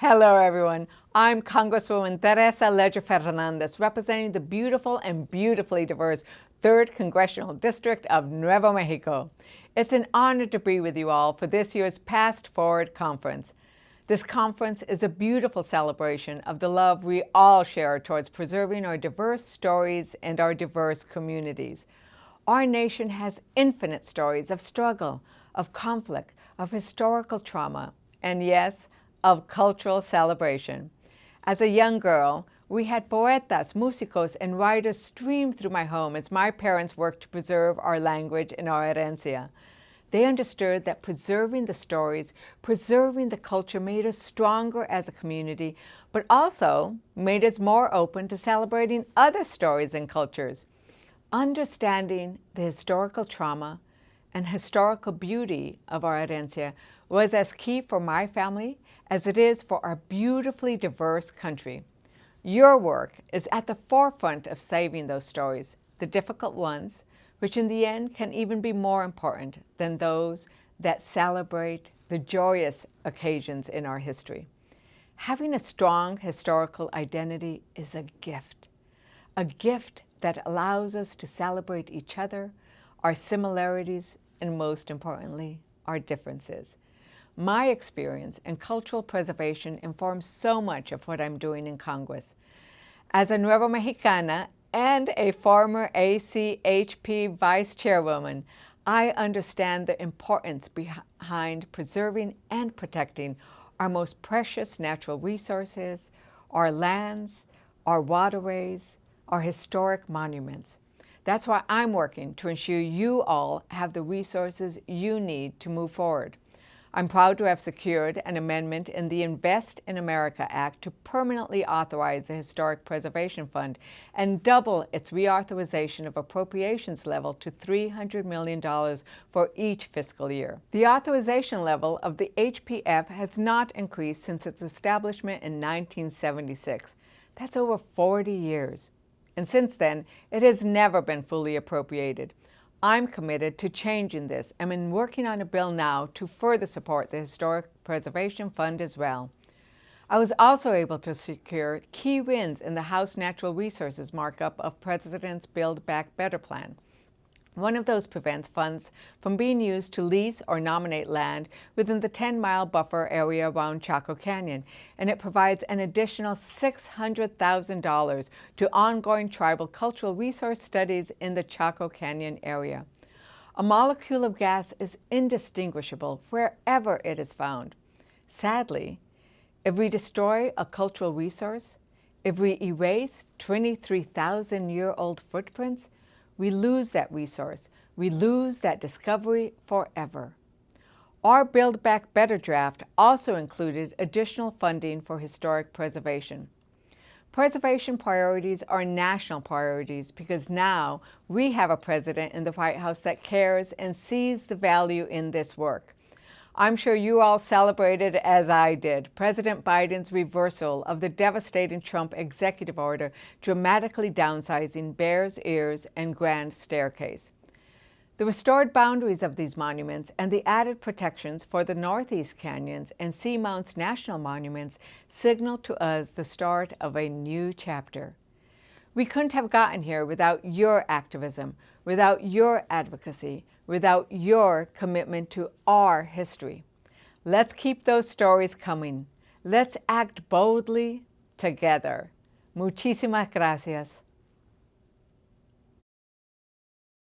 Hello, everyone. I'm Congresswoman Teresa Leger Fernandez, representing the beautiful and beautifully diverse 3rd Congressional District of Nuevo Mexico. It's an honor to be with you all for this year's Past Forward Conference. This conference is a beautiful celebration of the love we all share towards preserving our diverse stories and our diverse communities. Our nation has infinite stories of struggle, of conflict, of historical trauma, and yes, of cultural celebration. As a young girl, we had poetas, músicos, and writers stream through my home as my parents worked to preserve our language and our herencia. They understood that preserving the stories, preserving the culture made us stronger as a community, but also made us more open to celebrating other stories and cultures. Understanding the historical trauma and historical beauty of our herencia was as key for my family as it is for our beautifully diverse country. Your work is at the forefront of saving those stories, the difficult ones, which in the end can even be more important than those that celebrate the joyous occasions in our history. Having a strong historical identity is a gift, a gift that allows us to celebrate each other, our similarities, and most importantly, our differences. My experience in cultural preservation informs so much of what I'm doing in Congress. As a Nuevo Mexicana and a former ACHP Vice Chairwoman, I understand the importance behind preserving and protecting our most precious natural resources, our lands, our waterways, our historic monuments. That's why I'm working to ensure you all have the resources you need to move forward. I'm proud to have secured an amendment in the Invest in America Act to permanently authorize the Historic Preservation Fund and double its reauthorization of appropriations level to $300 million for each fiscal year. The authorization level of the HPF has not increased since its establishment in 1976. That's over 40 years. And since then, it has never been fully appropriated. I'm committed to changing this and am working on a bill now to further support the Historic Preservation Fund as well. I was also able to secure key wins in the House Natural Resources markup of President's Build Back Better plan. One of those prevents funds from being used to lease or nominate land within the 10-mile buffer area around Chaco Canyon, and it provides an additional $600,000 to ongoing tribal cultural resource studies in the Chaco Canyon area. A molecule of gas is indistinguishable wherever it is found. Sadly, if we destroy a cultural resource, if we erase 23,000-year-old footprints, we lose that resource. We lose that discovery forever. Our Build Back Better draft also included additional funding for historic preservation. Preservation priorities are national priorities because now we have a president in the White House that cares and sees the value in this work. I'm sure you all celebrated, as I did, President Biden's reversal of the devastating Trump executive order dramatically downsizing Bears Ears and Grand Staircase. The restored boundaries of these monuments and the added protections for the Northeast Canyons and Seamounts National Monuments signal to us the start of a new chapter. We couldn't have gotten here without your activism, without your advocacy, without your commitment to our history. Let's keep those stories coming. Let's act boldly together. Muchísimas gracias.